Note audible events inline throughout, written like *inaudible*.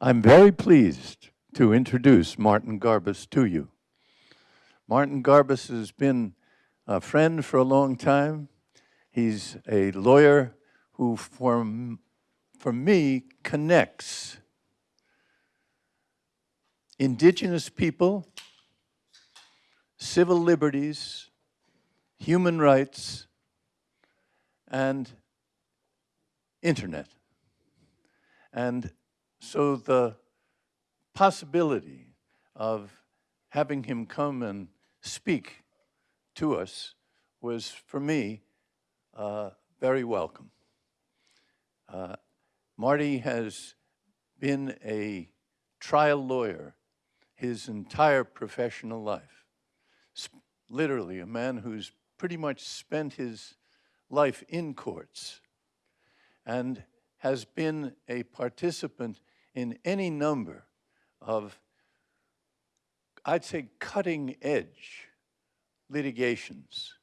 I'm very pleased to introduce Martin Garbus to you. Martin Garbus has been a friend for a long time. He's a lawyer who, for, for me, connects indigenous people, civil liberties, human rights, and internet. And so the possibility of having him come and speak to us was, for me, uh, very welcome. Uh, Marty has been a trial lawyer his entire professional life. Sp literally, a man who's pretty much spent his life in courts and has been a participant in any number of, I'd say, cutting edge litigations.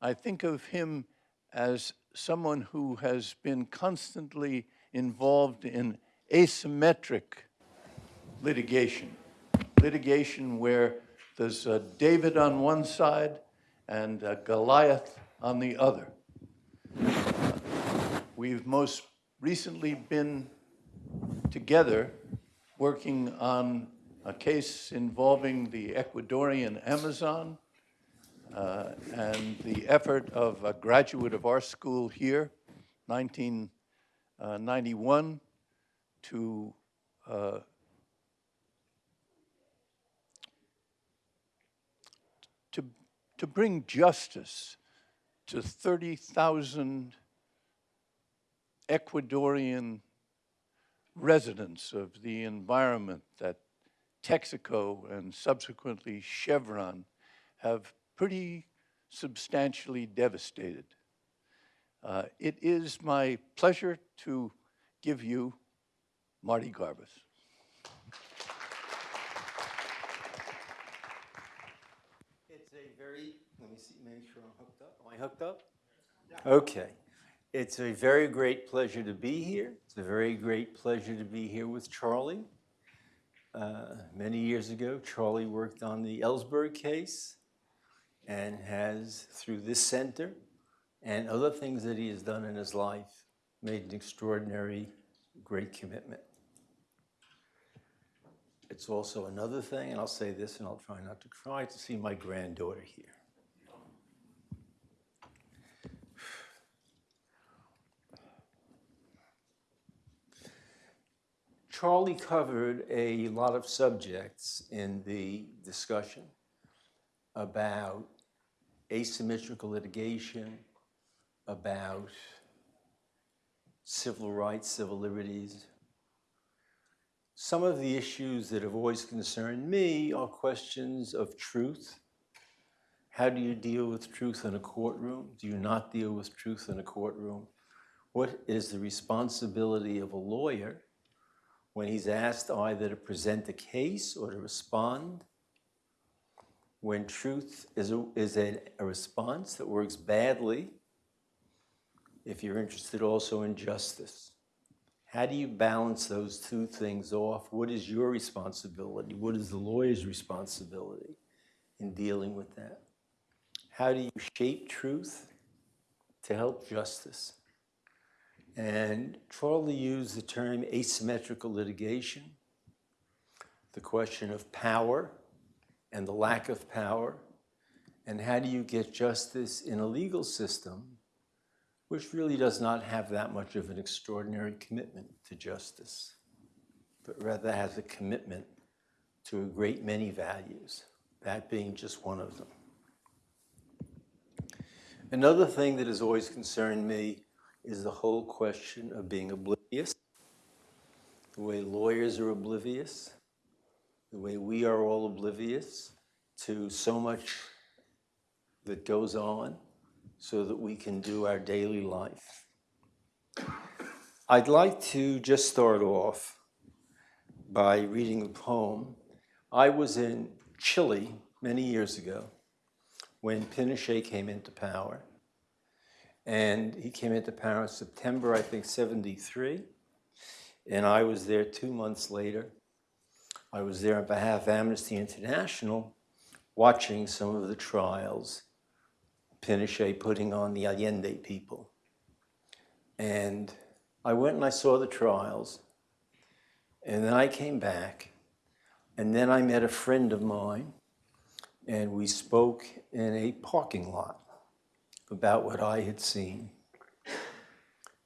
I think of him as someone who has been constantly involved in asymmetric litigation, litigation where there's a David on one side and a Goliath on the other. We've most recently been together working on a case involving the Ecuadorian Amazon uh, and the effort of a graduate of our school here, 1991, to uh, to, to bring justice to 30,000 Ecuadorian residents of the environment that Texaco and subsequently Chevron have pretty substantially devastated. Uh, it is my pleasure to give you Marty Garbus. It's a very, let me see, make sure I'm hooked up. Am I hooked up? Okay. It's a very great pleasure to be here. It's a very great pleasure to be here with Charlie. Uh, many years ago, Charlie worked on the Ellsberg case and has, through this center and other things that he has done in his life, made an extraordinary, great commitment. It's also another thing, and I'll say this and I'll try not to cry, to see my granddaughter here. Charlie covered a lot of subjects in the discussion about asymmetrical litigation, about civil rights, civil liberties. Some of the issues that have always concerned me are questions of truth. How do you deal with truth in a courtroom? Do you not deal with truth in a courtroom? What is the responsibility of a lawyer when he's asked either to present a case or to respond, when truth is a, is a, a response that works badly, if you're interested also in justice. How do you balance those two things off? What is your responsibility? What is the lawyer's responsibility in dealing with that? How do you shape truth to help justice? And Charlie used the term asymmetrical litigation, the question of power and the lack of power, and how do you get justice in a legal system which really does not have that much of an extraordinary commitment to justice, but rather has a commitment to a great many values, that being just one of them. Another thing that has always concerned me is the whole question of being oblivious, the way lawyers are oblivious, the way we are all oblivious to so much that goes on so that we can do our daily life. I'd like to just start off by reading a poem. I was in Chile many years ago when Pinochet came into power. And he came into in September, I think, 73. And I was there two months later. I was there on behalf of Amnesty International watching some of the trials Pinochet putting on the Allende people. And I went and I saw the trials. And then I came back. And then I met a friend of mine. And we spoke in a parking lot about what I had seen.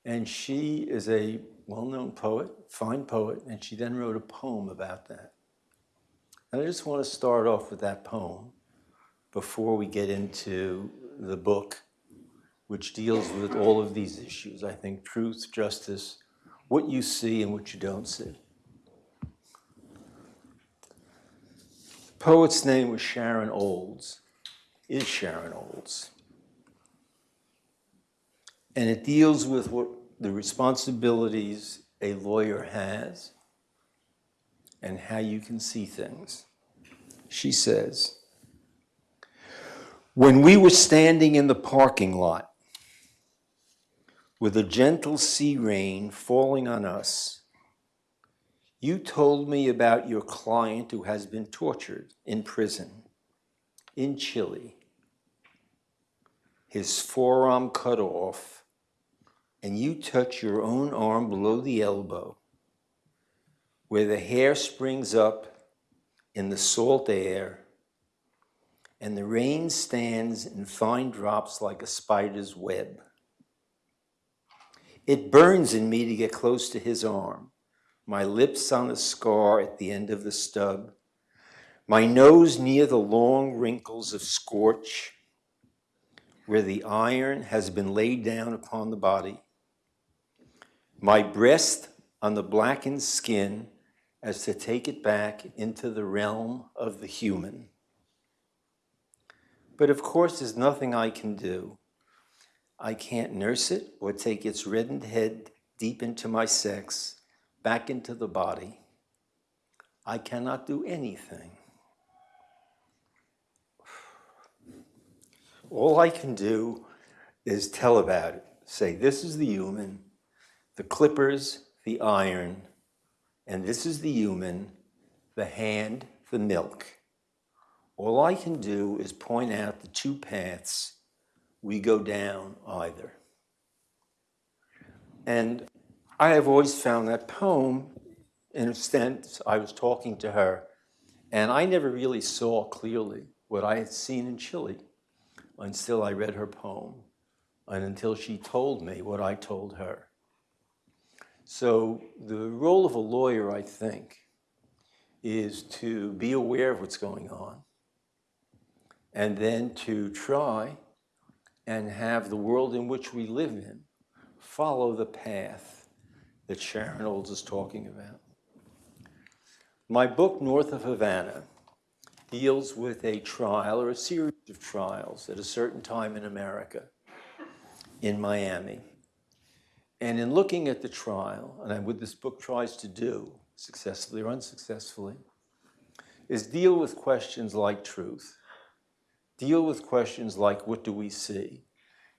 And she is a well known poet, fine poet, and she then wrote a poem about that. And I just want to start off with that poem before we get into the book, which deals with all of these issues I think truth, justice, what you see and what you don't see. The poet's name was Sharon Olds, is Sharon Olds. And it deals with what the responsibilities a lawyer has and how you can see things. She says, When we were standing in the parking lot with a gentle sea rain falling on us, you told me about your client who has been tortured in prison in Chile, his forearm cut off, and you touch your own arm below the elbow where the hair springs up in the salt air and the rain stands in fine drops like a spider's web. It burns in me to get close to his arm, my lips on the scar at the end of the stub, my nose near the long wrinkles of scorch where the iron has been laid down upon the body, my breast on the blackened skin as to take it back into the realm of the human. But of course, there's nothing I can do. I can't nurse it or take its reddened head deep into my sex, back into the body. I cannot do anything. All I can do is tell about it. Say, this is the human, the clippers, the iron, and this is the human, the hand, the milk. All I can do is point out the two paths we go down either. And I have always found that poem, in a sense, I was talking to her, and I never really saw clearly what I had seen in Chile until I read her poem and until she told me what I told her. So the role of a lawyer, I think, is to be aware of what's going on and then to try and have the world in which we live in follow the path that Sharon Olds is talking about. My book, North of Havana, deals with a trial or a series of trials at a certain time in America, in Miami. And in looking at the trial, and what this book tries to do, successfully or unsuccessfully, is deal with questions like truth, deal with questions like what do we see,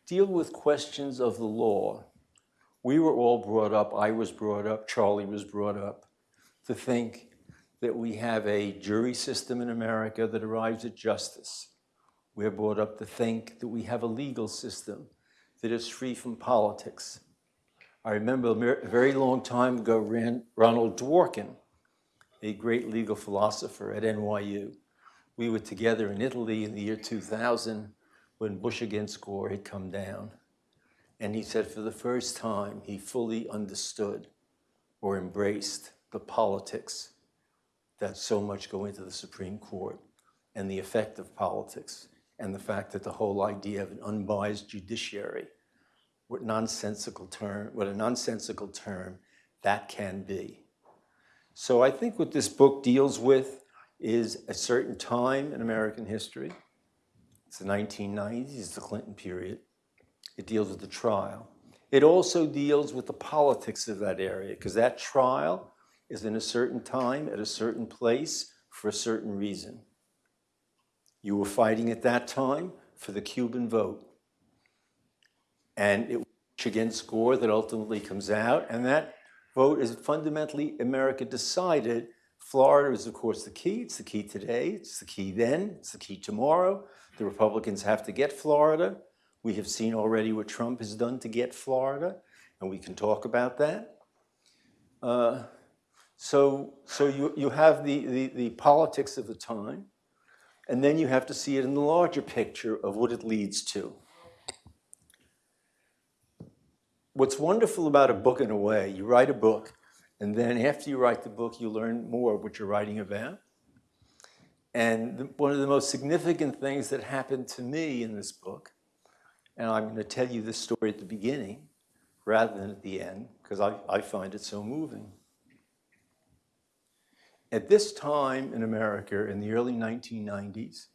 deal with questions of the law. We were all brought up, I was brought up, Charlie was brought up, to think that we have a jury system in America that arrives at justice. We're brought up to think that we have a legal system that is free from politics. I remember a very long time ago, Ronald Dworkin, a great legal philosopher at NYU. We were together in Italy in the year 2000 when Bush against Gore had come down. And he said for the first time, he fully understood or embraced the politics that so much go into the Supreme Court and the effect of politics and the fact that the whole idea of an unbiased judiciary, what nonsensical term, what a nonsensical term that can be. So I think what this book deals with is a certain time in American history. It's the 1990s, it's the Clinton period. It deals with the trial. It also deals with the politics of that area because that trial is in a certain time, at a certain place, for a certain reason. You were fighting at that time for the Cuban vote. And it against Gore that ultimately comes out, and that vote is fundamentally America decided. Florida is, of course, the key. It's the key today. It's the key then. It's the key tomorrow. The Republicans have to get Florida. We have seen already what Trump has done to get Florida, and we can talk about that. Uh, so, so you, you have the, the, the politics of the time, and then you have to see it in the larger picture of what it leads to. What's wonderful about a book in a way, you write a book, and then after you write the book, you learn more what you're writing about. And the, one of the most significant things that happened to me in this book, and I'm going to tell you this story at the beginning rather than at the end, because I, I find it so moving. At this time in America, in the early 1990s,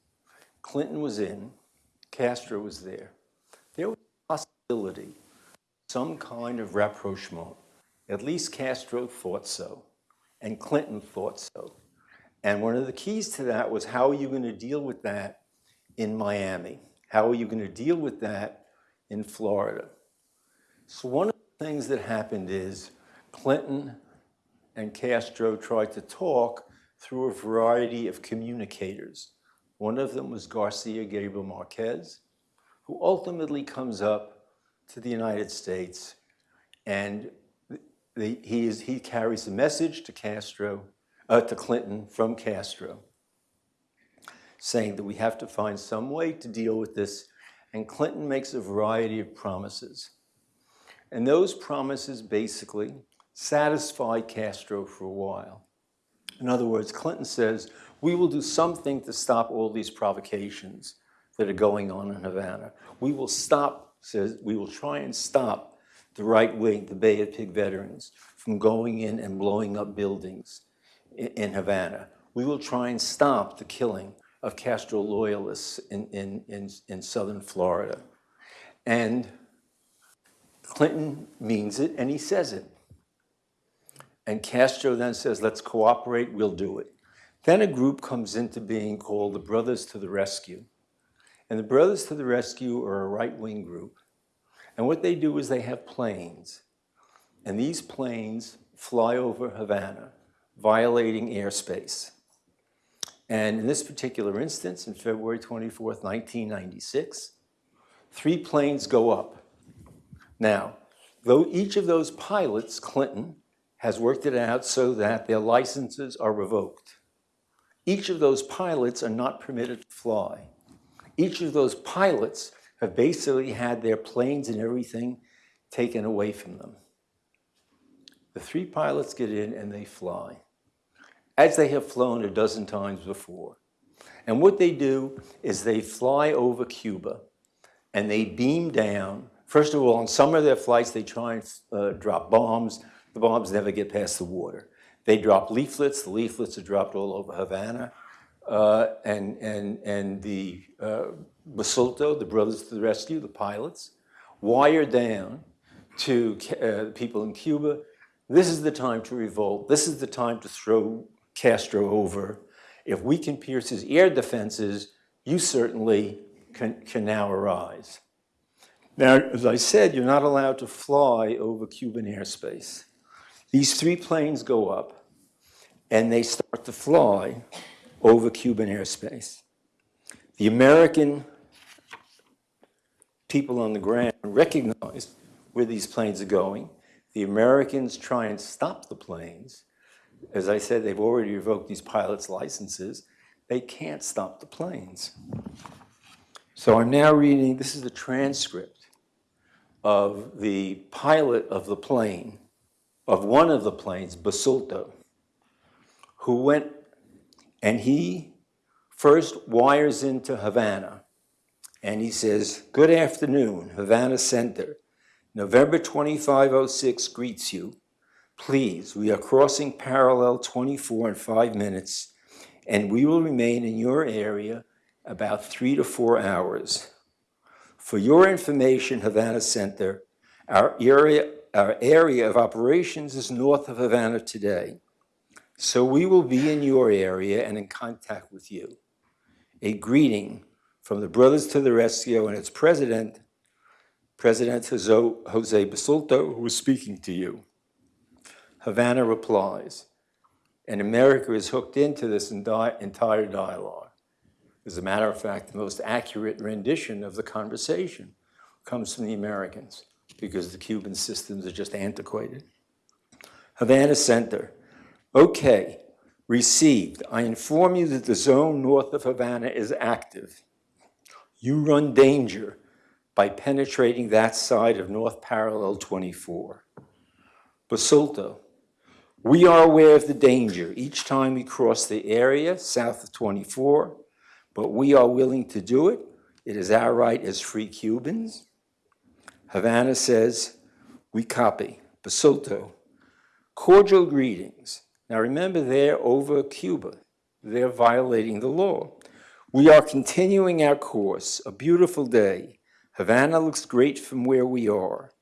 Clinton was in, Castro was there. There was a possibility, some kind of rapprochement. At least Castro thought so, and Clinton thought so. And one of the keys to that was how are you going to deal with that in Miami? How are you going to deal with that in Florida? So one of the things that happened is Clinton and Castro tried to talk through a variety of communicators. One of them was Garcia Gabriel Marquez, who ultimately comes up to the United States and the, he, is, he carries a message to Castro, uh, to Clinton from Castro, saying that we have to find some way to deal with this. And Clinton makes a variety of promises. And those promises basically satisfy Castro for a while. In other words, Clinton says, we will do something to stop all these provocations that are going on in Havana. We will stop, says, we will try and stop the right wing, the Bay of Pig veterans, from going in and blowing up buildings in, Havana. We will try and stop the killing of Castro loyalists in, in, in, in southern Florida. And Clinton means it and he says it. And Castro then says, let's cooperate, we'll do it. Then a group comes into being called the Brothers to the Rescue. And the Brothers to the Rescue are a right-wing group. And what they do is they have planes. And these planes fly over Havana, violating airspace. And in this particular instance, in February 24th, 1996, three planes go up. Now, though each of those pilots, Clinton, has worked it out so that their licenses are revoked. Each of those pilots are not permitted to fly. Each of those pilots have basically had their planes and everything taken away from them. The three pilots get in and they fly, as they have flown a dozen times before. And what they do is they fly over Cuba and they beam down. First of all, on some of their flights, they try and uh, drop bombs the bombs never get past the water. They drop leaflets. The leaflets are dropped all over Havana. Uh, and, and, and the uh, Basulto, the Brothers to the Rescue, the pilots, wire down to uh, people in Cuba. This is the time to revolt. This is the time to throw Castro over. If we can pierce his air defenses, you certainly can, can now arise. Now, as I said, you're not allowed to fly over Cuban airspace. These three planes go up and they start to fly over Cuban airspace. The American people on the ground recognize where these planes are going. The Americans try and stop the planes. As I said, they've already revoked these pilots' licenses. They can't stop the planes. So I'm now reading, this is the transcript of the pilot of the plane of one of the planes, Basulto, who went and he first wires into Havana and he says, good afternoon, Havana Center. November 2506 greets you. Please, we are crossing parallel 24 in five minutes and we will remain in your area about three to four hours. For your information, Havana Center, our area our area of operations is north of Havana today. So we will be in your area and in contact with you. A greeting from the Brothers to the Rescue and its president, President Jose Basulto, who is speaking to you. Havana replies, and America is hooked into this entire dialogue. As a matter of fact, the most accurate rendition of the conversation comes from the Americans because the Cuban systems are just antiquated. Havana Center. Okay, received. I inform you that the zone north of Havana is active. You run danger by penetrating that side of North Parallel 24. Basulto. We are aware of the danger each time we cross the area south of 24, but we are willing to do it. It is our right as free Cubans. Havana says, we copy. Basulto. Cordial greetings. Now remember, they're over Cuba. They're violating the law. We are continuing our course. A beautiful day. Havana looks great from where we are.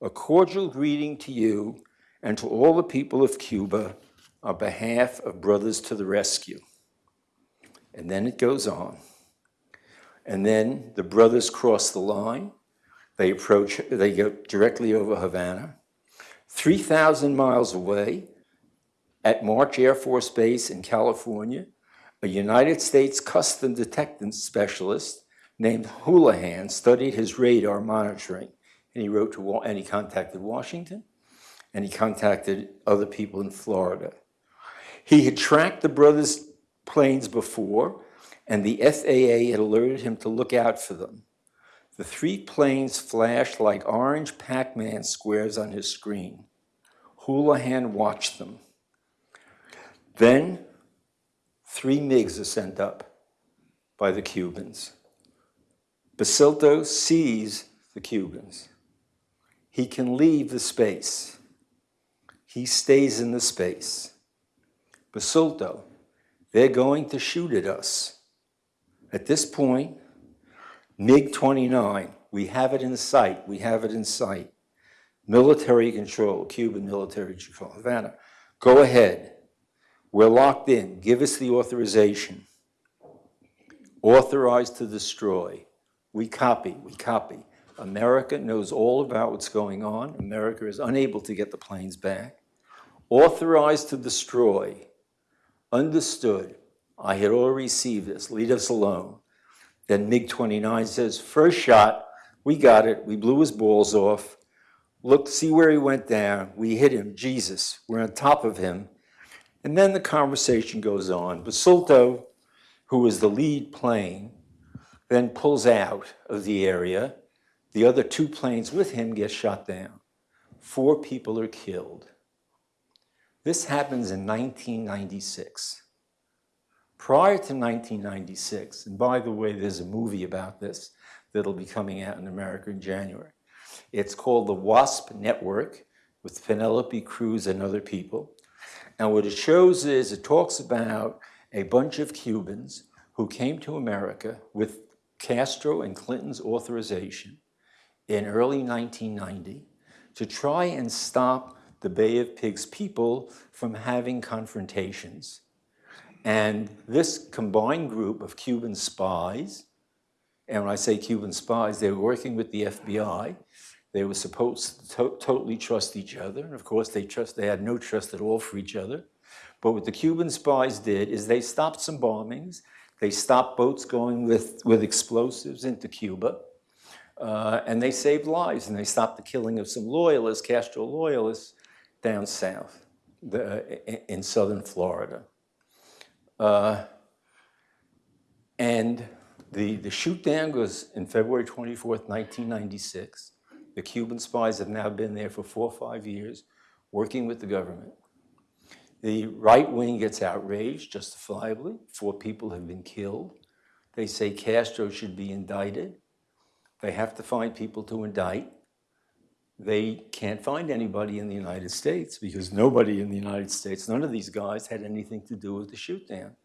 A cordial greeting to you and to all the people of Cuba on behalf of Brothers to the Rescue. And then it goes on. And then the brothers cross the line. They approach, they go directly over Havana. 3,000 miles away, at March Air Force Base in California, a United States custom detective specialist named Houlihan studied his radar monitoring. And he wrote to, and he contacted Washington, and he contacted other people in Florida. He had tracked the brothers' planes before, and the FAA had alerted him to look out for them. The three planes flashed like orange Pac-Man squares on his screen. Houlihan watched them. Then, three MiGs are sent up by the Cubans. Basulto sees the Cubans. He can leave the space. He stays in the space. Basulto, they're going to shoot at us. At this point, MiG 29, we have it in sight, we have it in sight. Military control, Cuban military control, Havana, go ahead. We're locked in, give us the authorization. Authorized to destroy. We copy, we copy. America knows all about what's going on. America is unable to get the planes back. Authorized to destroy. Understood. I had already received this. Leave us alone. Then MiG-29 says, first shot, we got it. We blew his balls off. Look, see where he went down. We hit him. Jesus, we're on top of him. And then the conversation goes on. Basulto, who is the lead plane, then pulls out of the area. The other two planes with him get shot down. Four people are killed. This happens in 1996. Prior to 1996, and by the way, there's a movie about this that'll be coming out in America in January. It's called The WASP Network with Penelope Cruz and other people. And what it shows is it talks about a bunch of Cubans who came to America with Castro and Clinton's authorization in early 1990 to try and stop the Bay of Pigs people from having confrontations. And this combined group of Cuban spies, and when I say Cuban spies, they were working with the FBI. They were supposed to to- totally trust each other. And of course, they, trust, they had no trust at all for each other. But what the Cuban spies did is they stopped some bombings. They stopped boats going with, with explosives into Cuba. Uh, and they saved lives and they stopped the killing of some loyalists, Castro loyalists, down south the, in, in southern Florida. Uh, and the, the shoot down was in February 24th, 1996. The Cuban spies have now been there for four or five years working with the government. The right wing gets outraged, justifiably. Four people have been killed. They say Castro should be indicted. They have to find people to indict. They can't find anybody in the United States because nobody in the United States, none of these guys had anything to do with the shoot down.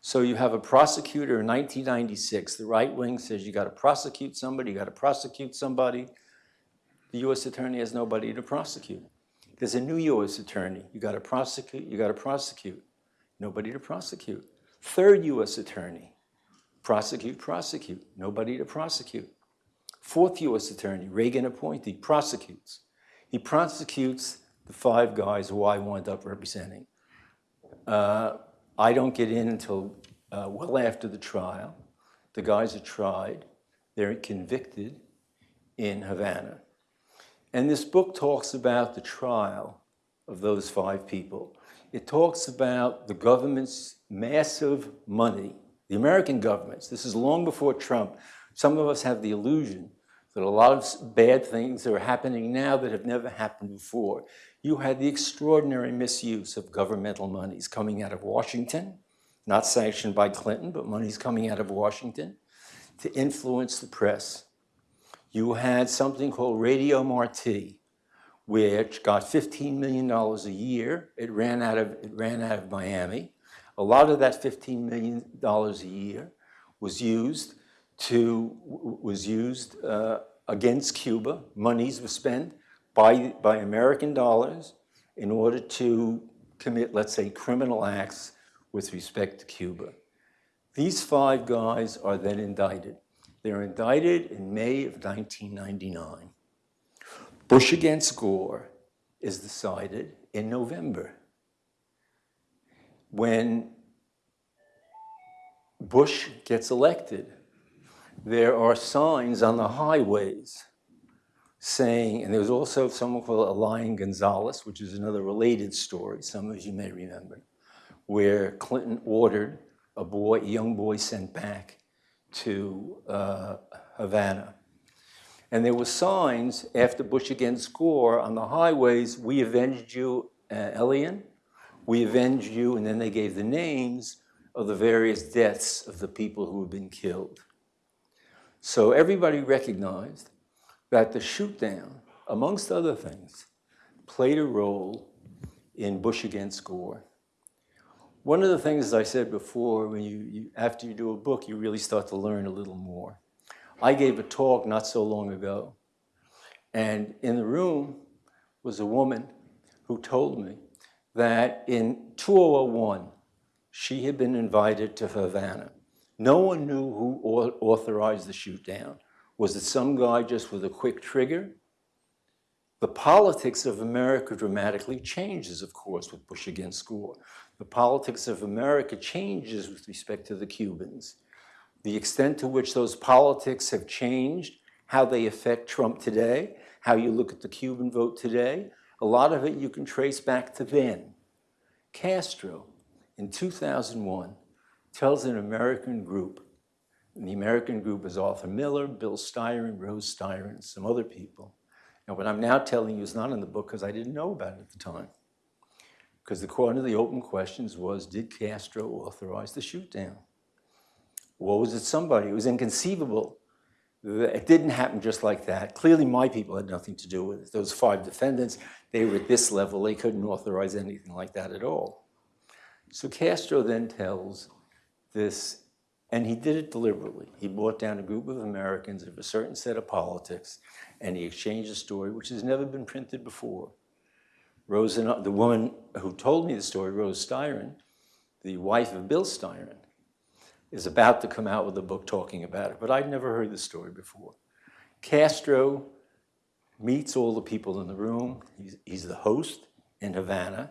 So you have a prosecutor in 1996. The right wing says you got to prosecute somebody, you got to prosecute somebody. The U.S. attorney has nobody to prosecute. There's a new U.S. attorney. You got to prosecute, you got to prosecute. Nobody to prosecute. Third U.S. attorney. Prosecute, prosecute. Nobody to prosecute. Fourth U.S. attorney, Reagan appointee, prosecutes. He prosecutes the five guys who I wound up representing. Uh, I don't get in until uh, well after the trial. The guys are tried, they're convicted in Havana. And this book talks about the trial of those five people. It talks about the government's massive money, the American government's. This is long before Trump. Some of us have the illusion that a lot of bad things are happening now that have never happened before. You had the extraordinary misuse of governmental monies coming out of Washington, not sanctioned by Clinton, but monies coming out of Washington to influence the press. You had something called Radio Marti, which got $15 million a year. It ran out of, it ran out of Miami. A lot of that $15 million a year was used to, was used uh, against Cuba. Monies were spent by, by American dollars in order to commit, let's say, criminal acts with respect to Cuba. These five guys are then indicted. They're indicted in May of 1999. Bush against Gore is decided in November. When Bush gets elected, there are signs on the highways saying, and there was also someone called Elian Gonzalez, which is another related story, some of you may remember, where Clinton ordered a boy, a young boy sent back to uh, Havana. And there were signs after Bush against Gore on the highways, we avenged you, uh, Elian, we avenged you, and then they gave the names of the various deaths of the people who had been killed. So everybody recognized that the shoot down, amongst other things, played a role in Bush against Gore. One of the things, as I said before, when you, you, after you do a book, you really start to learn a little more. I gave a talk not so long ago, and in the room was a woman who told me that in 2001, she had been invited to Havana. No one knew who authorized the shoot down. Was it some guy just with a quick trigger? The politics of America dramatically changes, of course, with Bush against Gore. The politics of America changes with respect to the Cubans. The extent to which those politics have changed, how they affect Trump today, how you look at the Cuban vote today, a lot of it you can trace back to then. Castro, in 2001, tells an American group and the American group is Arthur Miller, Bill Styron, Rose Styron, some other people. And what I'm now telling you is not in the book because I didn't know about it at the time. Because the one of the open questions was, did Castro authorize the shoot down? Or was it somebody? It was inconceivable. That it didn't happen just like that. Clearly my people had nothing to do with it. Those five defendants, they were at this level. They couldn't authorize anything like that at all. So Castro then tells this and he did it deliberately. He brought down a group of Americans of a certain set of politics, and he exchanged a story which has never been printed before. Rose, and, the woman who told me the story, Rose Styron, the wife of Bill Styron, is about to come out with a book talking about it, but I'd never heard the story before. Castro meets all the people in the room. He's, he's the host in Havana.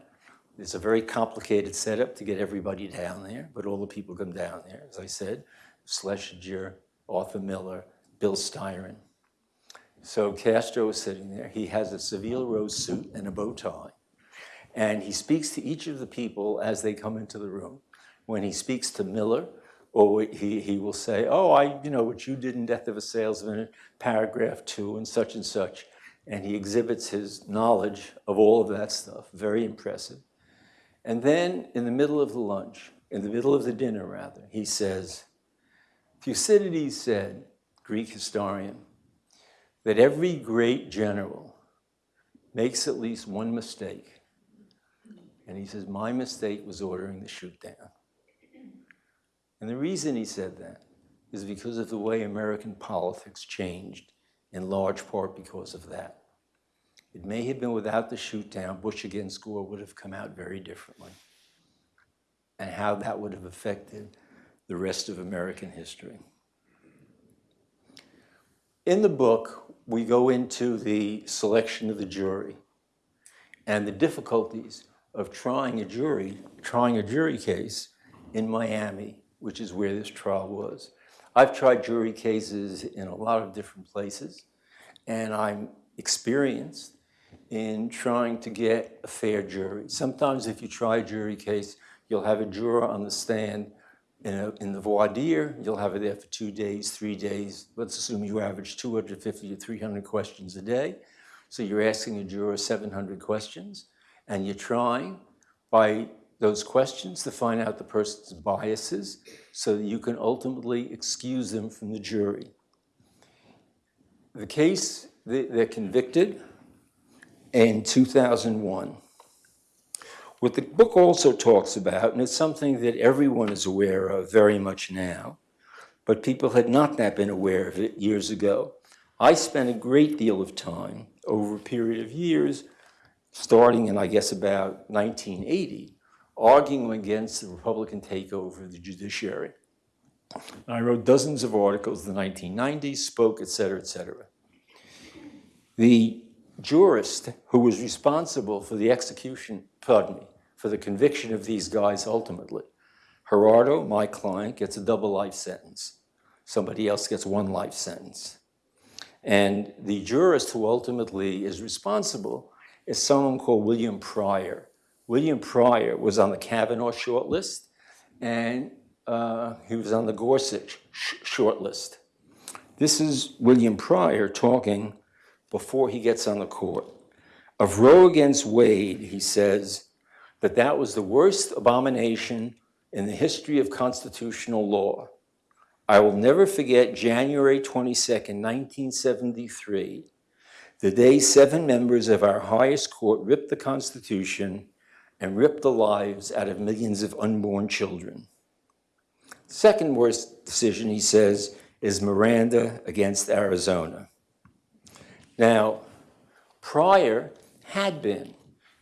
It's a very complicated setup to get everybody down there, but all the people come down there, as I said, Schlesinger, Arthur Miller, Bill Styron. So Castro is sitting there. He has a Savile Row suit and a bow tie. And he speaks to each of the people as they come into the room. When he speaks to Miller, or he, he will say, oh, I, you know, what you did in Death of a Salesman, paragraph two, and such and such. And he exhibits his knowledge of all of that stuff, very impressive. And then in the middle of the lunch, in the middle of the dinner rather, he says, Thucydides said, Greek historian, that every great general makes at least one mistake. And he says, my mistake was ordering the shoot down. And the reason he said that is because of the way American politics changed, in large part because of that. It may have been without the shoot down, Bush against Gore would have come out very differently. And how that would have affected the rest of American history. In the book, we go into the selection of the jury. and the difficulties of trying a jury, trying a jury case in Miami, which is where this trial was. I've tried jury cases in a lot of different places, and I'm experienced in trying to get a fair jury. Sometimes if you try a jury case, you'll have a juror on the stand in, a, in the voir dire, you'll have it there for two days, three days. Let's assume you average 250 to 300 questions a day. So you're asking a juror 700 questions, and you're trying by those questions to find out the person's biases so that you can ultimately excuse them from the jury. The case, they're convicted in 2001. What the book also talks about, and it's something that everyone is aware of very much now, but people had not that been aware of it years ago. I spent a great deal of time over a period of years, starting in, I guess, about 1980, arguing against the Republican takeover of the judiciary. I wrote dozens of articles in the 1990s, spoke, et cetera, et cetera. The jurist who was responsible for the execution, pardon me, for the conviction of these guys ultimately, Gerardo, my client, gets a double life sentence. Somebody else gets one life sentence. And the jurist who ultimately is responsible is someone called William Pryor. William Pryor was on the Kavanaugh shortlist, and uh, he was on the Gorsuch sh- shortlist. This is William Pryor talking before he gets on the court. Of Roe against Wade, he says that that was the worst abomination in the history of constitutional law. I will never forget January 22nd, 1973, the day seven members of our highest court ripped the Constitution and ripped the lives out of millions of unborn children. Second worst decision, he says, is Miranda against Arizona. Now, Pryor had been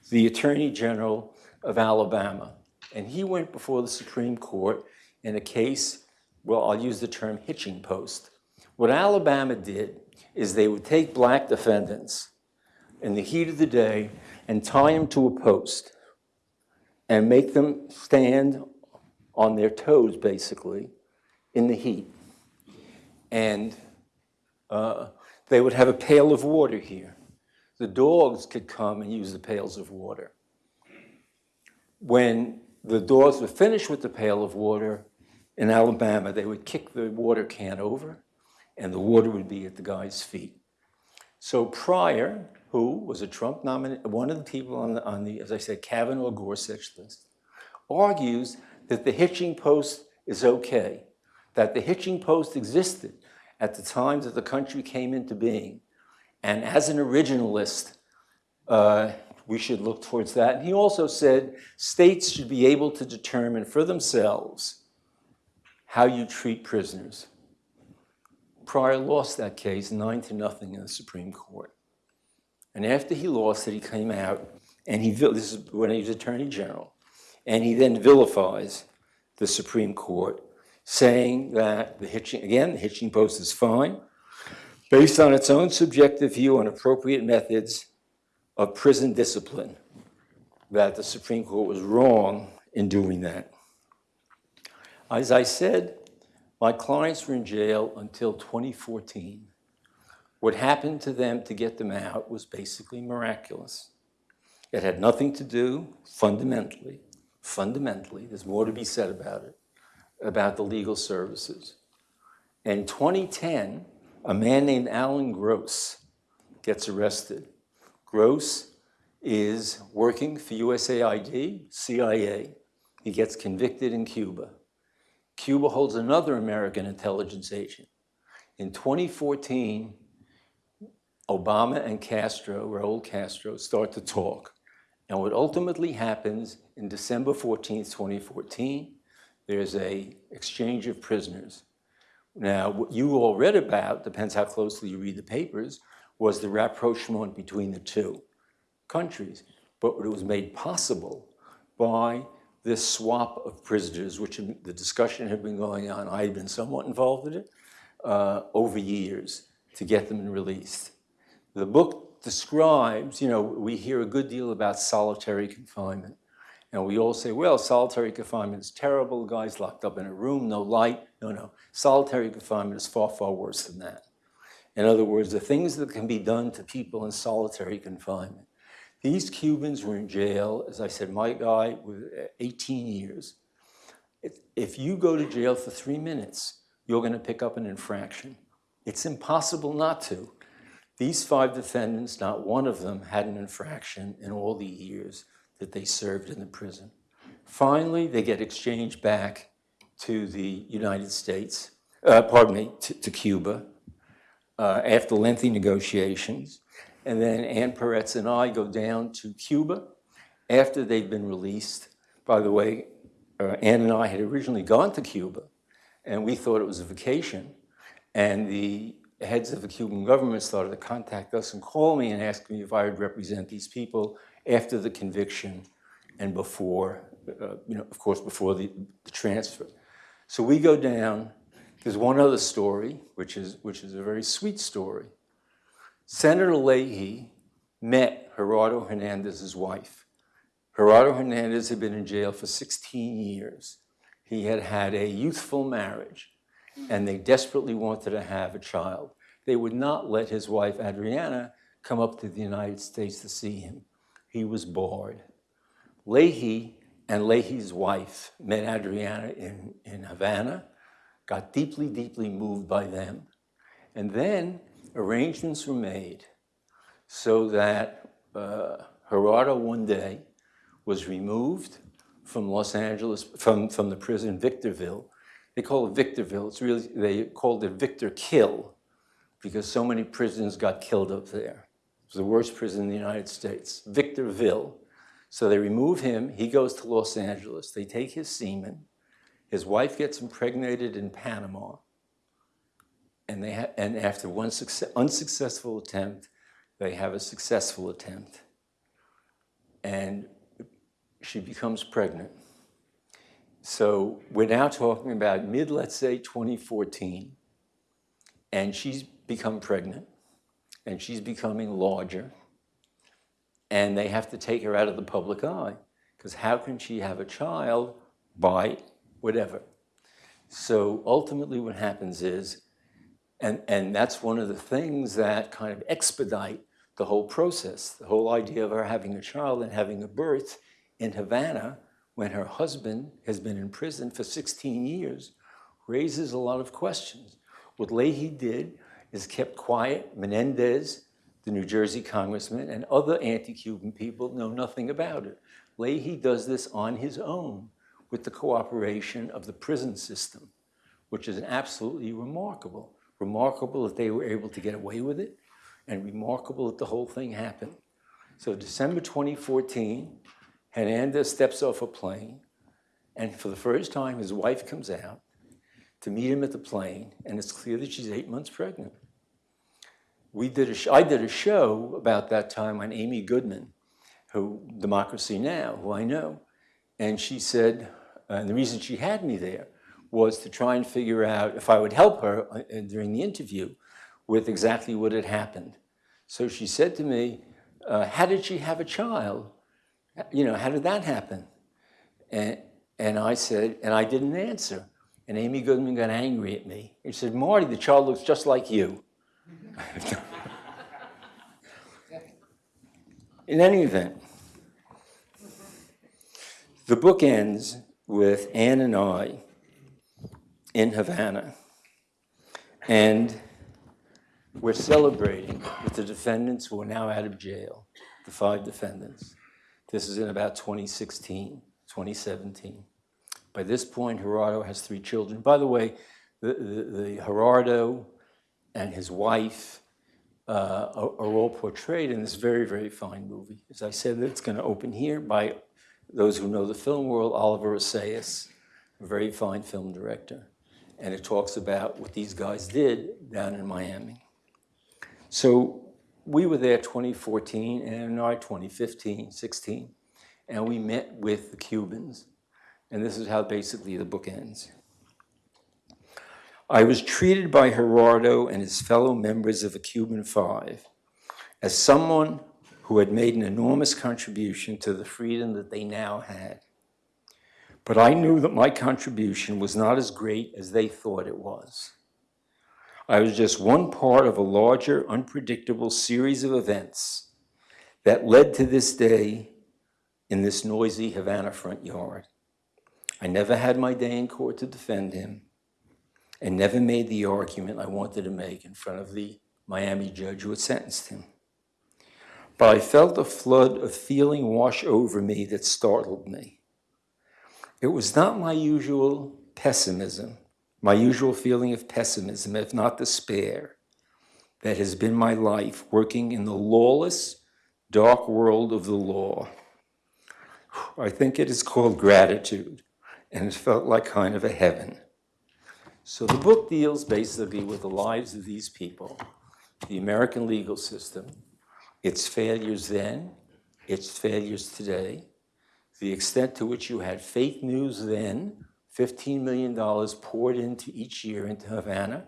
the Attorney General of Alabama, and he went before the Supreme Court in a case, well, I'll use the term hitching post. What Alabama did is they would take black defendants in the heat of the day and tie them to a post and make them stand on their toes, basically, in the heat. And uh, they would have a pail of water here. The dogs could come and use the pails of water. When the dogs were finished with the pail of water in Alabama, they would kick the water can over and the water would be at the guy's feet. So Pryor, who was a Trump nominee, one of the people on the, on the, as I said, Kavanaugh Gorsuch list, argues that the hitching post is okay, that the hitching post existed at the time that the country came into being. And as an originalist, uh, we should look towards that. And he also said states should be able to determine for themselves how you treat prisoners. Pryor lost that case nine to nothing in the Supreme Court. And after he lost it, he came out and he, this is when he was Attorney General, and he then vilifies the Supreme Court, saying that the hitching, again, the hitching post is fine, based on its own subjective view on appropriate methods of prison discipline, that the Supreme Court was wrong in doing that. As I said, my clients were in jail until 2014. What happened to them to get them out was basically miraculous. It had nothing to do, fundamentally, fundamentally, there's more to be said about it, about the legal services. In 2010, a man named Alan Gross gets arrested. Gross is working for USAID, CIA. He gets convicted in Cuba. Cuba holds another American intelligence agent. In 2014, Obama and Castro, Raul Castro, start to talk. And what ultimately happens in December 14, 2014, there's a exchange of prisoners. Now, what you all read about, depends how closely you read the papers, was the rapprochement between the two countries. But it was made possible by this swap of prisoners, which the discussion had been going on, I had been somewhat involved in it, uh, over years to get them released. The book describes, you know, we hear a good deal about solitary confinement. And we all say, well, solitary confinement is terrible. Guy's locked up in a room, no light. No, no. Solitary confinement is far, far worse than that. In other words, the things that can be done to people in solitary confinement. These Cubans were in jail, as I said, my guy was uh, 18 years. If- If you go to jail for three minutes, you're going to pick up an infraction. It's impossible not to. These five defendants, not one of them had an infraction in all the years that they served in the prison. Finally, they get exchanged back to the United States, uh, pardon me, to, to Cuba, uh, after lengthy negotiations. And then Ann Peretz and I go down to Cuba after they've been released. By the way, uh, Ann and I had originally gone to Cuba, and we thought it was a vacation. And the heads of the Cuban government started to contact us and call me and ask me if I would represent these people after the conviction and before, uh, you know, of course, before the, the transfer. So we go down. There's one other story, which is, which is a very sweet story. Senator Leahy met Gerardo Hernandez's wife. Gerardo Hernandez had been in jail for 16 years. He had had a youthful marriage, and they desperately wanted to have a child. They would not let his wife, Adriana, come up to the United States to see him. He was bored. Leahy and Leahy's wife met Adriana in, in Havana, got deeply, deeply moved by them. And then arrangements were made so that uh, Gerardo one day was removed from Los Angeles, from, from the prison Victorville. They call it Victorville. It's really, they called it Victor Kill because so many prisoners got killed up there. Was the worst prison in the United States, Victorville. So they remove him. He goes to Los Angeles. They take his semen. His wife gets impregnated in Panama. And, they and after one unsuccessful attempt, they have a successful attempt. And she becomes pregnant. So we're now talking about mid, let's say, 2014. And she's become pregnant. And she's becoming larger. And they have to take her out of the public eye. Because how can she have a child by whatever? So ultimately, what happens is and, and that's one of the things that kind of expedite the whole process. The whole idea of her having a child and having a birth in Havana when her husband has been in prison for 16 years raises a lot of questions. What Leahy did is kept quiet. Menendez, the New Jersey congressman, and other anti-Cuban people know nothing about it. Leahy does this on his own with the cooperation of the prison system, which is absolutely remarkable remarkable that they were able to get away with it, and remarkable that the whole thing happened. So December 2014, Hernandez steps off a plane, and for the first time, his wife comes out to meet him at the plane, and it's clear that she's eight months pregnant. We did a I did a show about that time on Amy Goodman, who Democracy Now, who I know, and she said, and the reason she had me there was to try and figure out if I would help her uh, during the interview with exactly what had happened. So she said to me, uh, how did she have a child? You know, how did that happen? And, and I said, and I didn't answer. And Amy Goodman got angry at me. She said, Marty, the child looks just like you. *laughs* In any event, the book ends with Ann and I in Havana. And we're celebrating with the defendants who are now out of jail, the five defendants. This is in about 2016, 2017. By this point, Gerardo has three children. By the way, the, the, the Gerardo and his wife uh, are, all portrayed in this very, very fine movie. As I said, it's going to open here by those who know the film world, Oliver Assayas, a very fine film director. And it talks about what these guys did down in Miami. So we were there 2014 and I 2015, 16, and we met with the Cubans. And this is how basically the book ends. I was treated by Gerardo and his fellow members of the Cuban Five as someone who had made an enormous contribution to the freedom that they now had. But I knew that my contribution was not as great as they thought it was. I was just one part of a larger, unpredictable series of events that led to this day in this noisy Havana front yard. I never had my day in court to defend him and never made the argument I wanted to make in front of the Miami judge who had sentenced him. But I felt a flood of feeling wash over me that startled me. It was not my usual pessimism, my usual feeling of pessimism, if not despair, that has been my life working in the lawless, dark world of the law. I think it is called gratitude, and it felt like kind of a heaven. So the book deals basically with the lives of these people, the American legal system, its failures then, its failures today, the extent to which you had fake news then, $15 million poured into each year into Havana,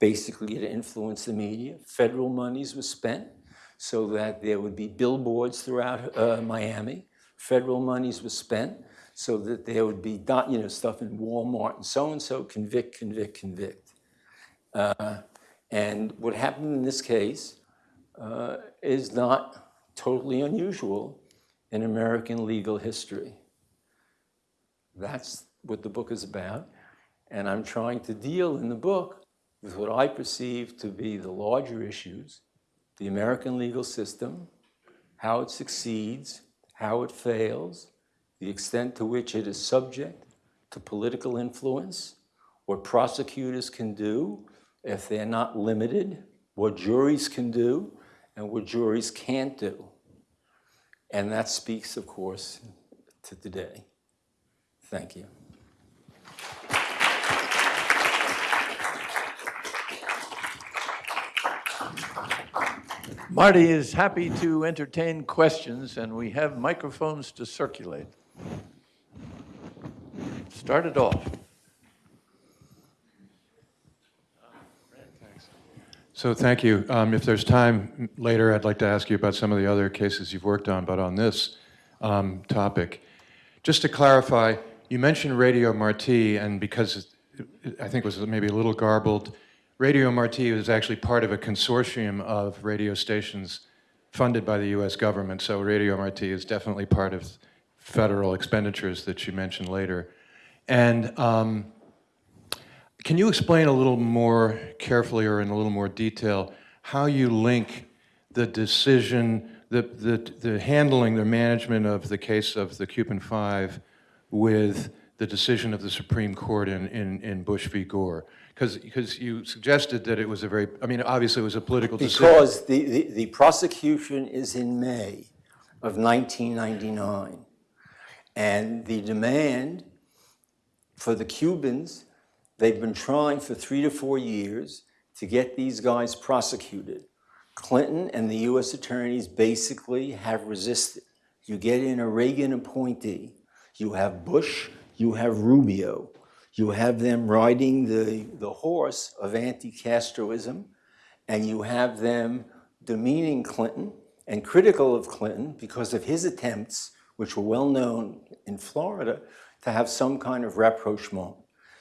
basically to influence the media. Federal monies were spent so that there would be billboards throughout uh, Miami. Federal monies were spent so that there would be you know, stuff in Walmart and so-and-so, convict, convict, convict. Uh, and what happened in this case uh, is not totally unusual in American legal history. That's what the book is about. And I'm trying to deal in the book with what I perceive to be the larger issues the American legal system, how it succeeds, how it fails, the extent to which it is subject to political influence, what prosecutors can do if they're not limited, what juries can do, and what juries can't do. And that speaks, of course, to today. Thank you. Marty is happy to entertain questions, and we have microphones to circulate. Start it off. So thank you. Um, If there's time later, I'd like to ask you about some of the other cases you've worked on, but on this um, topic, just to clarify, you mentioned Radio Marti, and because it- I think it was maybe a little garbled, Radio Marti is actually part of a consortium of radio stations funded by the U.S. government, so Radio Marti is definitely part of federal expenditures that you mentioned later. And um, can you explain a little more carefully or in a little more detail how you link the decision, the, the, the handling, the management of the case of the Cuban Five with the decision of the Supreme Court in, in, in Bush v. Gore? Because you suggested that it was a very, I mean, obviously it was a political decision. Because the, the, the prosecution is in May of 1999. And the demand for the Cubans, they've been trying for three to four years to get these guys prosecuted. Clinton and the US attorneys basically have resisted. You get in a Reagan appointee, you have Bush, you have Rubio, you have them riding the, the horse of anti-Castroism, and you have them demeaning Clinton and critical of Clinton because of his attempts, which were well known in Florida, to have some kind of rapprochement.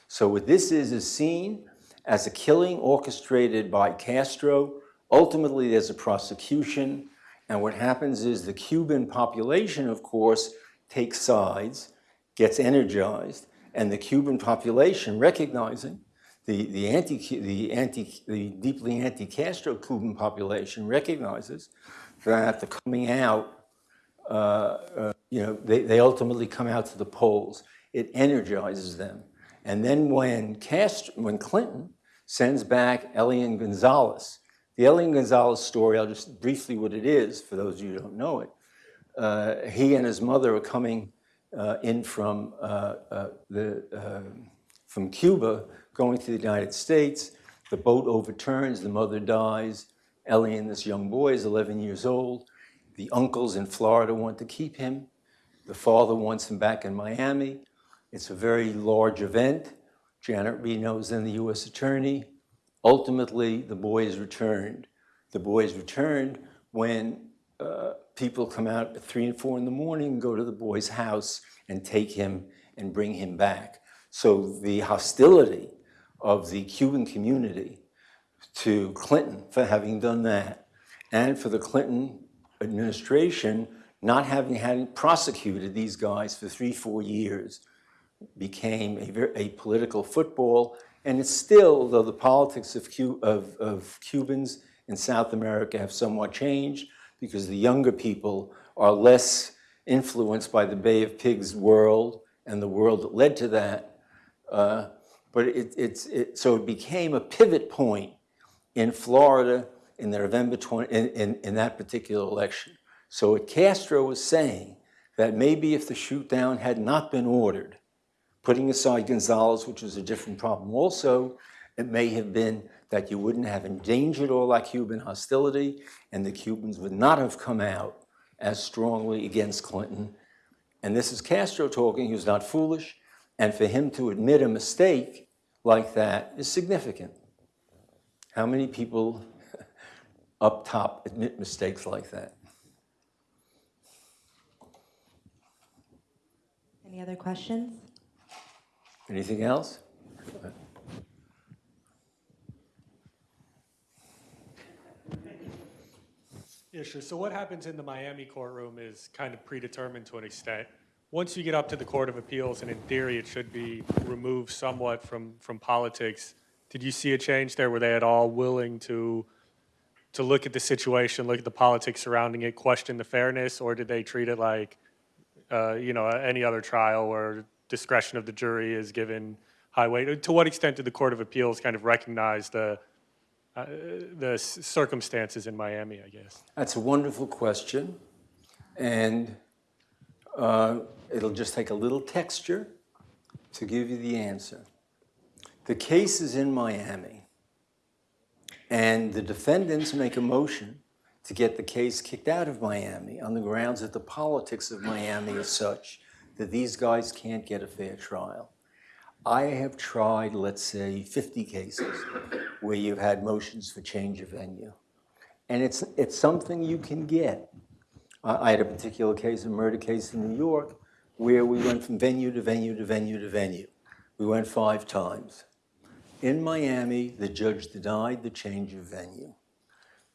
So what this is is seen as a killing orchestrated by Castro. Ultimately, there's a prosecution, and what happens is the Cuban population, of course, takes sides, gets energized, and the Cuban population, recognizing the, the, anti, the, anti, the deeply anti-Castro Cuban population recognizes that the coming out, uh, uh, you know, they, they ultimately come out to the polls. It energizes them. And then when, Castro, when Clinton sends back Elian Gonzalez, the Elian Gonzalez story, I'll just briefly what it is for those of you who don't know it. Uh, he and his mother are coming uh, in from, uh, uh, the, um, from Cuba, going to the United States. The boat overturns, the mother dies. Elian, this young boy, is 11 years old. The uncles in Florida want to keep him. The father wants him back in Miami. It's a very large event. Janet Reno is then the U.S. attorney. Ultimately, the boy is returned. The boy is returned when uh, people come out at three and four in the morning go to the boy's house and take him and bring him back. So the hostility of the Cuban community to Clinton for having done that, and for the Clinton administration not having had prosecuted these guys for three, four years, became a, a political football. And it's still, though the politics of, of, of Cubans in South America have somewhat changed, because the younger people are less influenced by the Bay of Pigs world and the world that led to that. Uh, but it, it's, it, so it became a pivot point in Florida in the November 20, in, in, in that particular election. So what Castro was saying, that maybe if the shoot down had not been ordered, putting aside Gonzalez, which was a different problem also, it may have been that you wouldn't have endangered all that Cuban hostility and the Cubans would not have come out as strongly against Clinton. And this is Castro talking, who's not foolish, and for him to admit a mistake like that is significant. How many people *laughs* up top admit mistakes like that? Any other questions? Anything else? Yeah, sure. So what happens in the Miami courtroom is kind of predetermined to an extent. Once you get up to the Court of Appeals, and in theory, it should be removed somewhat from, from politics, did you see a change there? Were they at all willing to, to look at the situation, look at the politics surrounding it, question the fairness, or did they treat it like, uh, you know, any other trial where discretion of the jury is given high weight? To what extent did the Court of Appeals kind of recognize the, uh, the circumstances in Miami, I guess? That's a wonderful question. And uh, it'll just take a little texture to give you the answer. The case is in Miami, and the defendants make a motion to get the case kicked out of Miami on the grounds that the politics of Miami is such that these guys can't get a fair trial. I have tried, let's say, 50 cases where you've had motions for change of venue. And it's, it's something you can get. I I had a particular case, a murder case in New York, where we went from venue to venue to venue to venue. We went five times. In Miami, the judge denied the change of venue.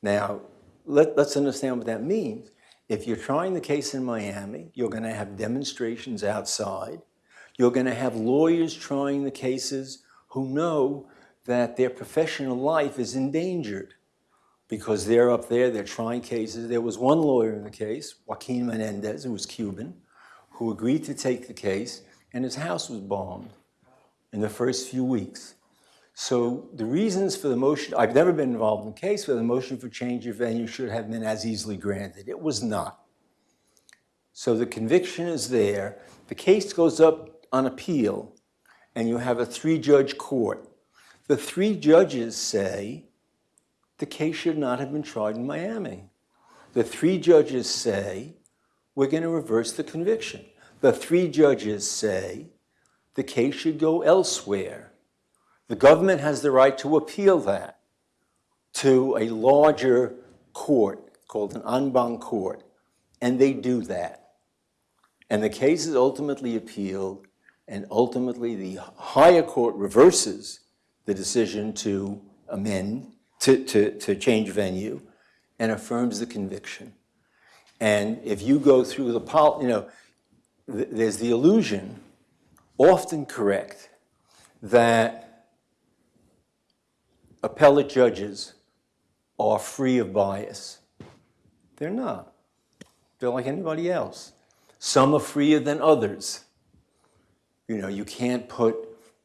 Now, let, let's understand what that means. If you're trying the case in Miami, you're going to have demonstrations outside. You're going to have lawyers trying the cases who know that their professional life is endangered because they're up there, they're trying cases. There was one lawyer in the case, Joaquin Menendez, who was Cuban, who agreed to take the case, and his house was bombed in the first few weeks. So the reasons for the motion, I've never been involved in a case where the motion for change of venue should have been as easily granted. It was not. So the conviction is there. The case goes up on appeal, and you have a three-judge court. The three judges say the case should not have been tried in Miami. The three judges say we're going to reverse the conviction. The three judges say the case should go elsewhere. The government has the right to appeal that to a larger court called an en banc court, and they do that. And the case is ultimately appealed, and ultimately the higher court reverses the decision to amend, to, to, to change venue, and affirms the conviction. And if you go through the, pol, you know, th- there's the illusion, often correct, that appellate judges are free of bias. They're not. They're like anybody else. Some are freer than others. You know, you can't put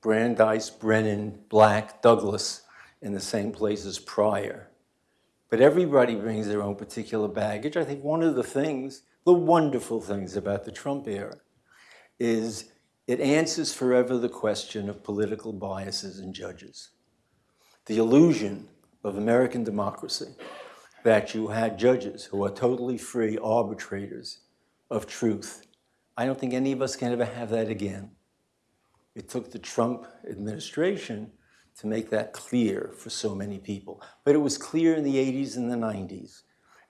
Brandeis, Brennan, Black, Douglas in the same place as Pryor. But everybody brings their own particular baggage. I think one of the things, the wonderful things about the Trump era, is it answers forever the question of political biases in judges. The illusion of American democracy that you had judges who are totally free arbitrators of truth. I don't think any of us can ever have that again. It took the Trump administration to make that clear for so many people. But it was clear in the 80s and the 90s.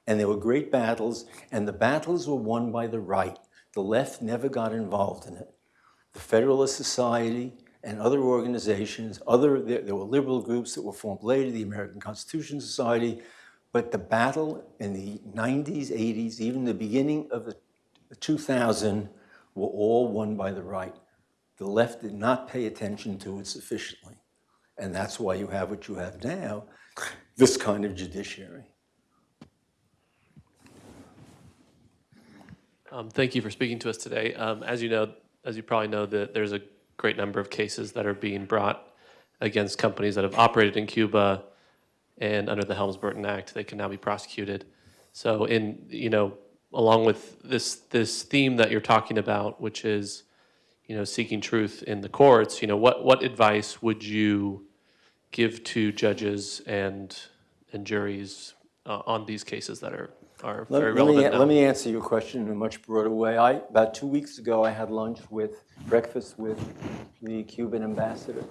And there were great battles, and the battles were won by the right. The left never got involved in it. The Federalist Society and other organizations, other, there, there were liberal groups that were formed later, the American Constitution Society, but the battle in the 90s, 80s, even the beginning of the 2000 were all won by the right. The left did not pay attention to it sufficiently. And that's why you have what you have now, this kind of judiciary. Um, Thank you for speaking to us today. Um, As you know, as you probably know, that there's a great number of cases that are being brought against companies that have operated in Cuba, and under the Helms-Burton Act, they can now be prosecuted. So in, you know, along with this, this theme that you're talking about, which is, you know, seeking truth in the courts, you know, what, what advice would you give to judges and, and juries uh, on these cases that are, are Let very let me, now? let me answer your question in a much broader way. I, about two weeks ago, I had lunch with, breakfast with the Cuban ambassador.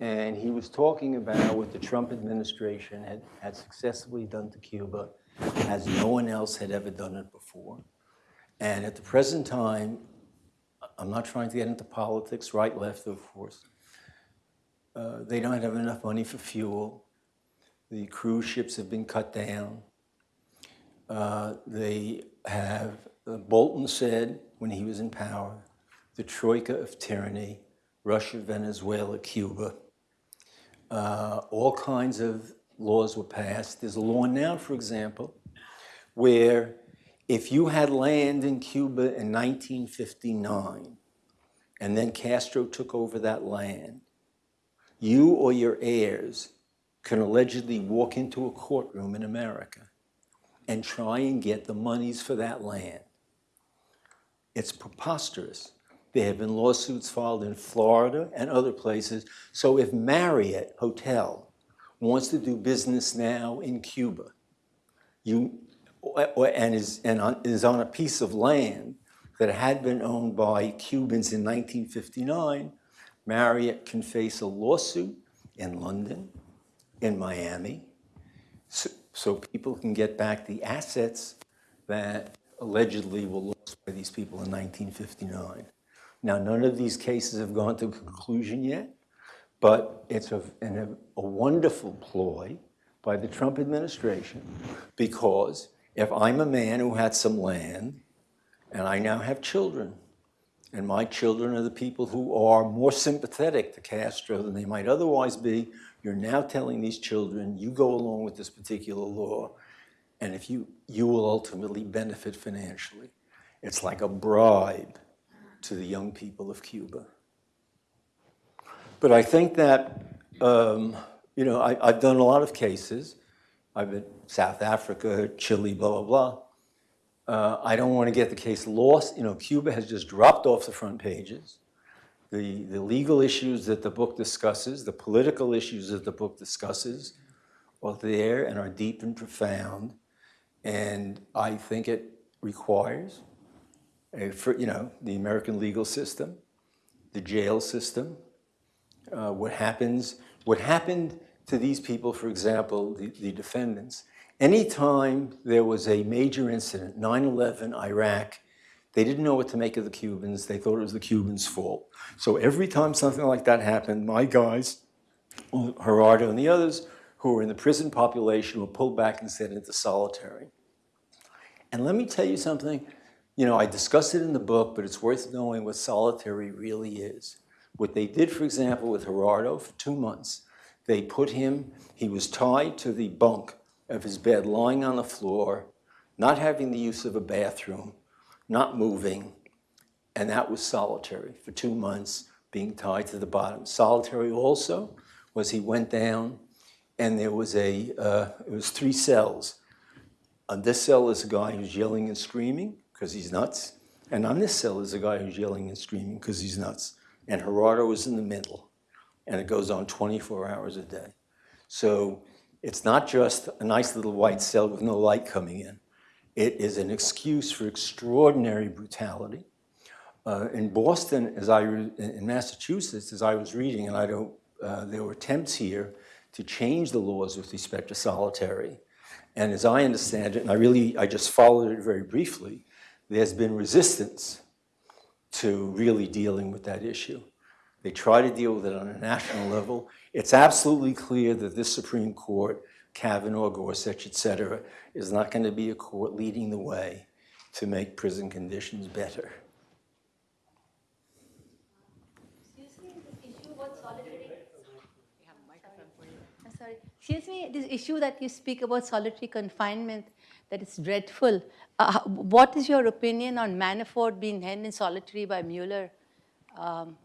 And he was talking about what the Trump administration had, had successfully done to Cuba as no one else had ever done it before. And at the present time, I'm not trying to get into politics, right, left, of course. Uh, They don't have enough money for fuel. The cruise ships have been cut down. Uh, They have, uh, Bolton said, when he was in power, the troika of tyranny, Russia, Venezuela, Cuba. Uh, All kinds of laws were passed. There's a law now, for example, where if you had land in Cuba in 1959, and then Castro took over that land, you or your heirs can allegedly walk into a courtroom in America and try and get the monies for that land. It's preposterous. There have been lawsuits filed in Florida and other places. So if Marriott Hotel wants to do business now in Cuba, you, and is, and on, is on a piece of land that had been owned by Cubans in 1959, Marriott can face a lawsuit in London, in Miami, so, people can get back the assets that allegedly were lost by these people in 1959. Now, none of these cases have gone to conclusion yet, but it's a, an, a wonderful ploy by the Trump administration because if I'm a man who had some land and I now have children, and my children are the people who are more sympathetic to Castro than they might otherwise be. You're now telling these children, you go along with this particular law, and if you, you will ultimately benefit financially. It's like a bribe to the young people of Cuba. But I think that, um, you know, I, I've done a lot of cases. I've been South Africa, Chile, blah, blah, blah. Uh, I don't want to get the case lost. You know, Cuba has just dropped off the front pages. The, the legal issues that the book discusses, the political issues that the book discusses are there and are deep and profound. And I think it requires, a, for, you know, the American legal system, the jail system, uh, what happens, what happened to these people, for example, the, the defendants, anytime there was a major incident, 9-11, Iraq, they didn't know what to make of the Cubans. They thought it was the Cubans' fault. So every time something like that happened, my guys, Gerardo and the others who were in the prison population were pulled back and sent into solitary. And let me tell you something, you know, I discuss it in the book, but it's worth knowing what solitary really is. What they did, for example, with Gerardo for two months, they put him, he was tied to the bunk of his bed, lying on the floor, not having the use of a bathroom, not moving, and that was solitary for two months, being tied to the bottom. Solitary also was he went down, and there was a, uh, it was three cells. On this cell is a guy who's yelling and screaming because he's nuts. And on this cell is a guy who's yelling and screaming because he's nuts. And Gerardo is in the middle. And it goes on 24 hours a day. So it's not just a nice little white cell with no light coming in. It is an excuse for extraordinary brutality. Uh, in Boston, as I, in Massachusetts, as I was reading, and I don't, uh, there were attempts here to change the laws with respect to solitary. And as I understand it, and I really, I just followed it very briefly, there's been resistance to really dealing with that issue. They try to deal with it on a national *laughs* level. It's absolutely clear that this Supreme Court, Kavanaugh, Gorsuch, et cetera, is not going to be a court leading the way to make prison conditions better. Excuse me, this issue that you speak about solitary confinement, that is dreadful. Uh, what is your opinion on Manafort being held in solitary by Mueller? Um,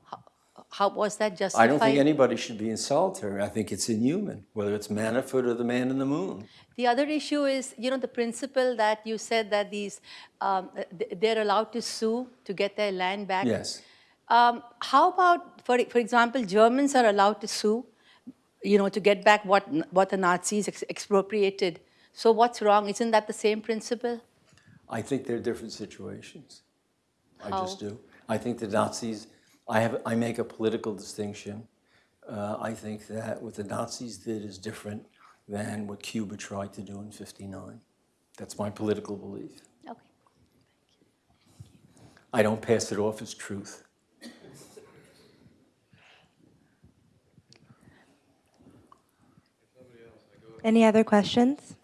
how, how was that justified? I don't think anybody should be in solitary. I think it's inhuman, whether it's Manafort or the man in the moon. The other issue is, you know, the principle that you said that these, um, they're allowed to sue to get their land back. Yes. Um, how about, for, for example, Germans are allowed to sue, you know, to get back what, what the Nazis ex- expropriated. So what's wrong? Isn't that the same principle? I think they're different situations. I just do. I think the Nazis, I have, I make a political distinction. Uh, I think that what the Nazis did is different than what Cuba tried to do in 59. That's my political belief. Okay. Thank you. I don't pass it off as truth. Any other questions?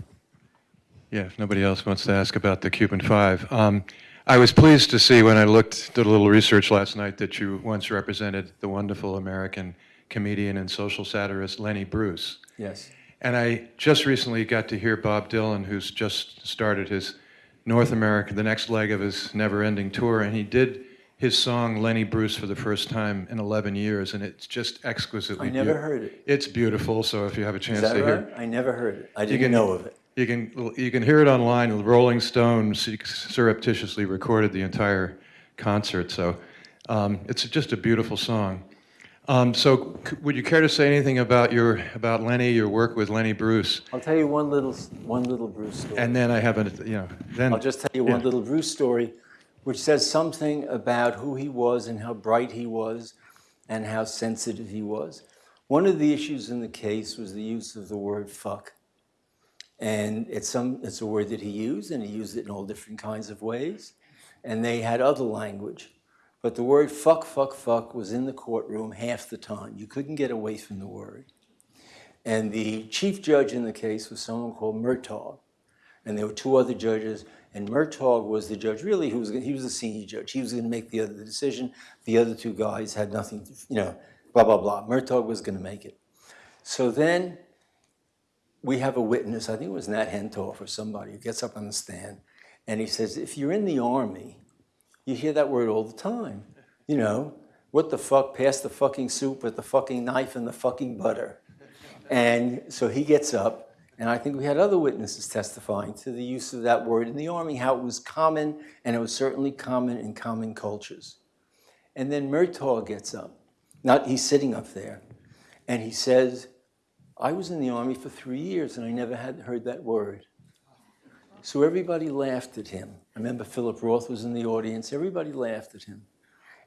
Yeah, if nobody else wants to ask about the Cuban Five. Um, I was pleased to see when I looked, did a little research last night, that you once represented the wonderful American comedian and social satirist Lenny Bruce. Yes. And I just recently got to hear Bob Dylan, who's just started his North America, the next leg of his never ending tour, and he did his song Lenny Bruce for the first time in 11 years, and it's just exquisitely I never heard it. It's beautiful, so if you have a chance to hear right? I never heard it. I didn't can know of it. You can you can hear it online. Rolling Stone surreptitiously recorded the entire concert, so um, it's just a beautiful song. Um, so, c- would you care to say anything about your about Lenny, your work with Lenny Bruce? I'll tell you one little, one little Bruce story. And then I have a you know then I'll just tell you one Yeah. little Bruce story, which says something about who he was and how bright he was and how sensitive he was. One of the issues in the case was the use of the word fuck. And it's, some, it's a word that he used, and he used it in all different kinds of ways. And they had other language. But the word fuck, fuck, fuck was in the courtroom half the time. You couldn't get away from the word. And the chief judge in the case was someone called Murtagh and there were two other judges, and Murtagh was the judge, really, who was, he was the senior judge. He was gonna make the other decision. The other two guys had nothing, to- you know, blah, blah, blah. Murtagh was gonna make it. So then, we have a witness, I think it was Nat Hentoff or somebody, who gets up on the stand, and he says, if you're in the army, you hear that word all the time. You know, what the fuck, pass the fucking soup with the fucking knife and the fucking butter. And so he gets up, and I think we had other witnesses testifying to the use of that word in the Army, how it was common, and it was certainly common in common cultures. And then Murtagh gets up, not, he's sitting up there, and he says, I was in the Army for three years and I never had heard that word. So everybody laughed at him. I remember Philip Roth was in the audience, everybody laughed at him.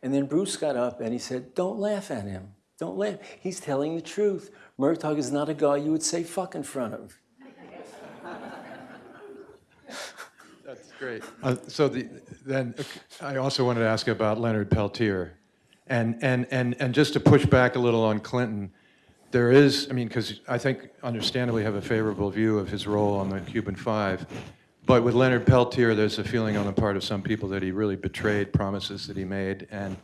And then Bruce got up and he said, Don't laugh at him. Don't laugh. He's telling the truth. Murtagh is not a guy you would say fuck in front of. That's great. Uh, so the, then I also wanted to ask about Leonard Peltier, and and and and just to push back a little on Clinton, there is, I mean, because I think understandably have a favorable view of his role on the Cuban Five, but with Leonard Peltier, there's a feeling on the part of some people that he really betrayed promises that he made, and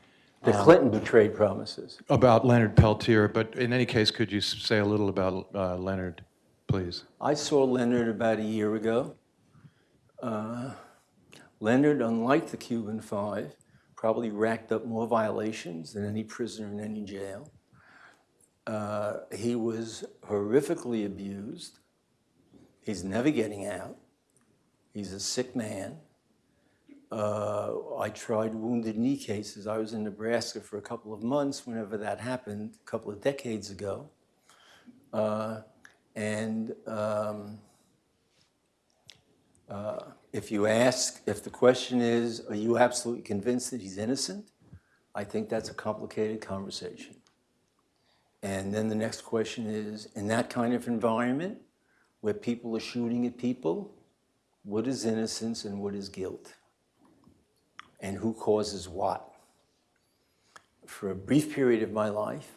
The Clinton betrayed promises. about Leonard Peltier. But in any case, could you say a little about uh, Leonard, please? I saw Leonard about a year ago. Uh, Leonard, unlike the Cuban Five, probably racked up more violations than any prisoner in any jail. Uh, he was horrifically abused. He's never getting out. He's a sick man. Uh, I tried wounded knee cases. I was in Nebraska for a couple of months whenever that happened, a couple of decades ago. Uh, and um, uh, if you ask, if the question is, are you absolutely convinced that he's innocent? I think that's a complicated conversation. And then the next question is, in that kind of environment, where people are shooting at people, what is innocence and what is guilt? And who causes what? For a brief period of my life,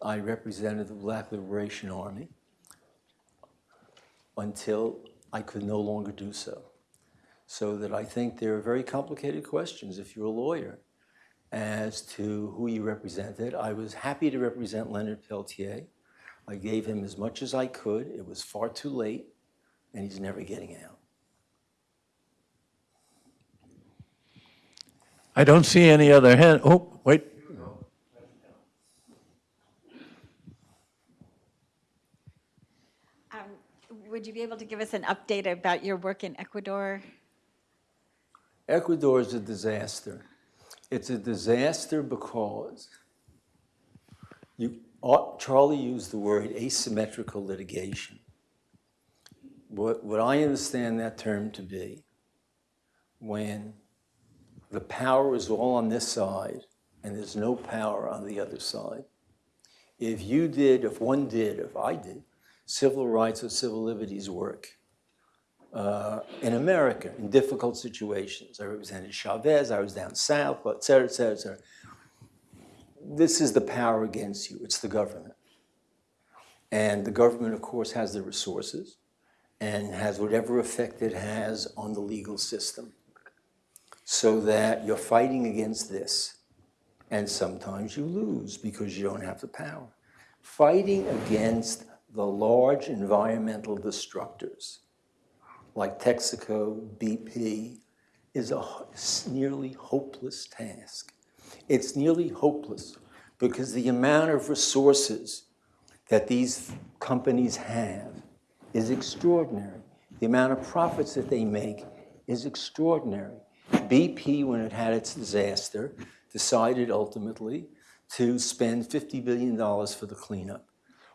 I represented the Black Liberation Army until I could no longer do so. So that I think there are very complicated questions if you're a lawyer as to who you represented. I was happy to represent Leonard Peltier. I gave him as much as I could. It was far too late, and he's never getting out. I don't see any other hand. Oh, wait. Um, Would you be able to give us an update about your work in Ecuador? Ecuador is a disaster. It's a disaster because you, uh, Charlie used the word asymmetrical litigation. What, what I understand that term to be, when the power is all on this side and there's no power on the other side. If you did, if one did, if I did, civil rights or civil liberties work, uh, in America in difficult situations. I represented Chavez, I was down south, et cetera, et cetera, et cetera. This is the power against you, it's the government. And the government, of course, has the resources and has whatever effect it has on the legal system. So that you're fighting against this. And sometimes you lose because you don't have the power. Fighting against the large environmental destructors like Texaco, BP, is a nearly hopeless task. It's nearly hopeless because the amount of resources that these companies have is extraordinary. The amount of profits that they make is extraordinary. BP, when it had its disaster, decided ultimately to spend $50 billion for the cleanup.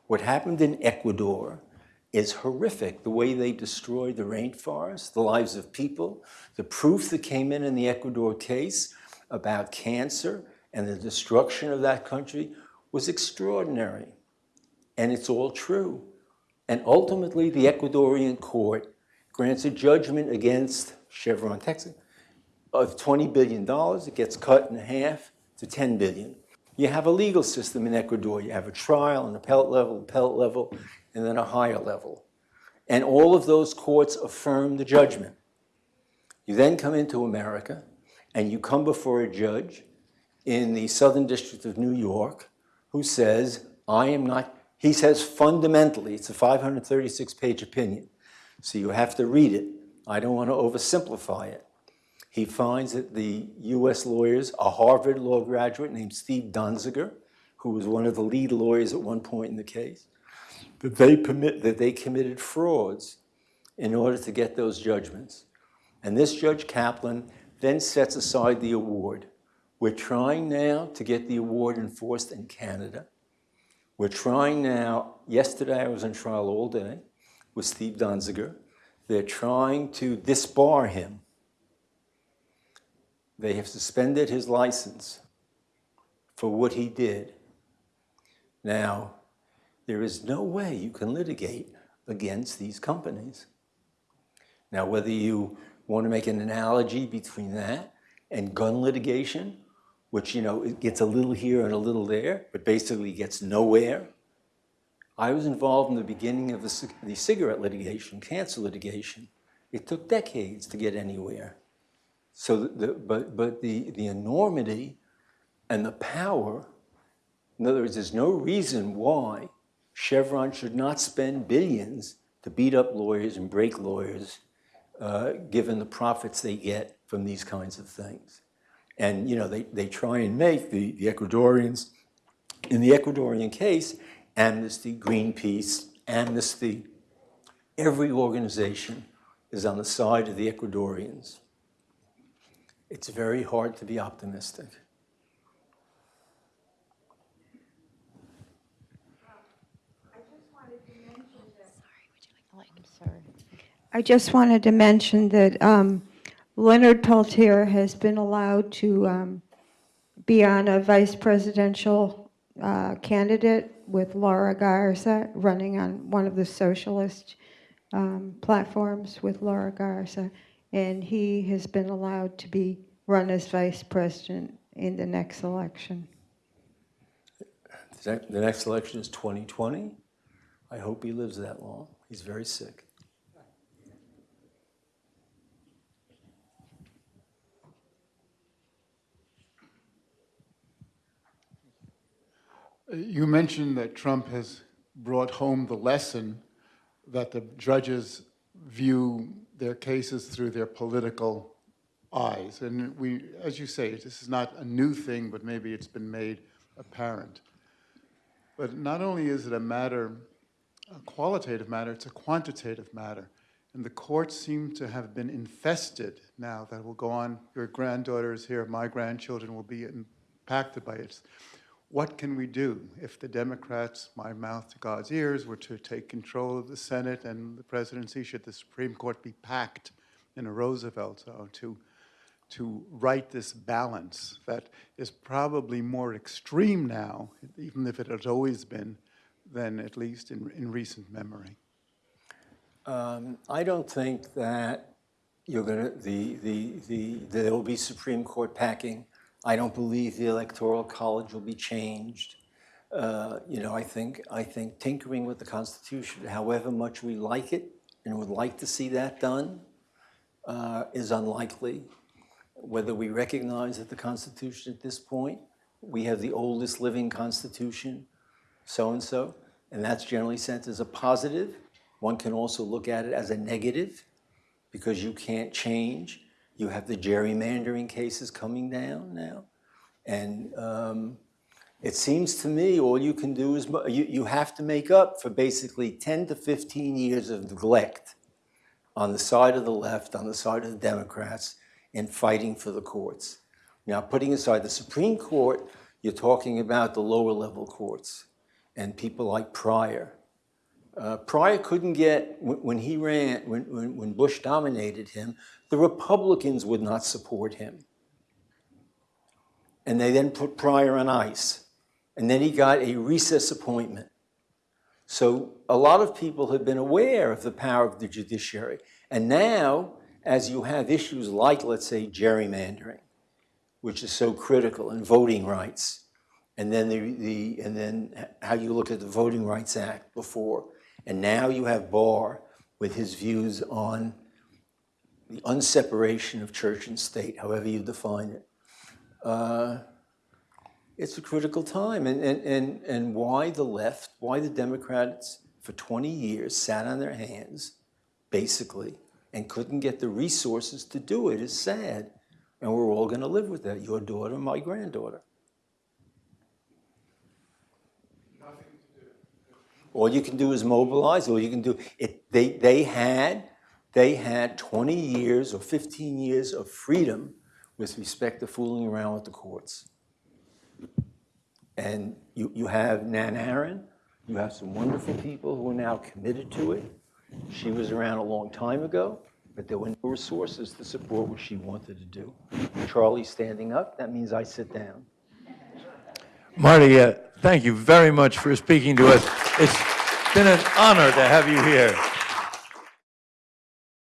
What happened in Ecuador is horrific. The way they destroyed the rainforest, the lives of people, the proof that came in in the Ecuador case about cancer and the destruction of that country was extraordinary. And it's all true. And ultimately, the Ecuadorian court grants a judgment against Chevron Texas of $20 billion. It gets cut in half to 10 billion. You have a legal system in Ecuador. You have a trial, an appellate level, appellate level, and then a higher level. And all of those courts affirm the judgment. You then come into America and you come before a judge in the Southern District of New York who says, I am not, he says fundamentally, it's a 536 page opinion, so you have to read it. I don't want to oversimplify it. He finds that the US lawyers, a Harvard law graduate named Steve Donziger, who was one of the lead lawyers at one point in the case, that they permit that they committed frauds in order to get those judgments. And this Judge Kaplan then sets aside the award. We're trying now to get the award enforced in Canada. We're trying now, yesterday I was on trial all day with Steve Donziger. They're trying to disbar him. They have suspended his license for what he did. Now, there is no way you can litigate against these companies. Now, whether you want to make an analogy between that and gun litigation, which, you know, it gets a little here and a little there, but basically gets nowhere. I was involved in the beginning of the, the cigarette litigation, cancer litigation. It took decades to get anywhere. So, the, the- but, but the, the enormity and the power, in other words, there's no reason why Chevron should not spend billions to beat up lawyers and break lawyers, uh, given the profits they get from these kinds of things. And, you know, they, they try and make the, the Ecuadorians, in the Ecuadorian case, Amnesty, Greenpeace, Amnesty, every organization is on the side of the Ecuadorians. It's very hard to be optimistic. I just wanted to mention that um, Leonard Peltier has been allowed to um, be on a vice presidential uh, candidate with Laura Garza running on one of the socialist um, platforms with Laura Garza, and he has been allowed to be run as vice president in the next election. The next- election is 2020. I hope he lives that long. He's very sick. You mentioned that Trump has brought home the lesson that the judges view their cases through their political eyes. And we, as you say, this is not a new thing, but maybe it's been made apparent. But not only is it a matter, a qualitative matter, it's a quantitative matter. And the courts seem to have been infested now that will go on. Your granddaughter is here, my grandchildren will be impacted by it. What can we do if the Democrats, my mouth to God's ears, were to take control of the Senate and the presidency? Should the Supreme Court be packed in a Roosevelt zone to, to right this balance that is probably more extreme now, even if it has always been, than at least in, in recent memory? Um, I don't think that you're going to, the, the, the, there will be Supreme Court packing. I don't believe the Electoral College will be changed. Uh, You know, I think, I think tinkering with the Constitution, however much we like it and would like to see that done, uh, is unlikely. Whether we recognize that the Constitution at this point, we have the oldest living Constitution, so-and-so, and that's generally sent as a positive. One can also look at it as a negative because you can't change. You have the gerrymandering cases coming down now. And um, it seems to me all you can do is, you, you have to make up for basically 10 to 15 years of neglect on the side of the left, on the side of the Democrats, in fighting for the courts. Now, putting aside the Supreme Court, you're talking about the lower level courts and people like Pryor. Uh, Pryor couldn't get, when, when he ran, when, when, when Bush dominated him, the Republicans would not support him. And they then put Pryor on ice. And then he got a recess appointment. So a lot of people have been aware of the power of the judiciary. And now, as you have issues like, let's say, gerrymandering, which is so critical, and voting rights, and then the, the and then how you look at the Voting Rights Act before, and now you have Barr with his views on the unseparation of church and state, however you define it. Uh, it's a critical time, and, and, and, and why the left, why the Democrats for 20 years sat on their hands, basically, and couldn't get the resources to do it is sad. And we're all going to live with that, your daughter, my granddaughter. All you can do is mobilize. All you can do it. They they had they had 20 years or 15 years of freedom with respect to fooling around with the courts. And you you have Nan Aron. You have some wonderful people who are now committed to it. She was around a long time ago, but there were no resources to support what she wanted to do. Charlie standing up. That means I sit down. Marty, uh, thank you very much for speaking to us. It's been an honor to have you here.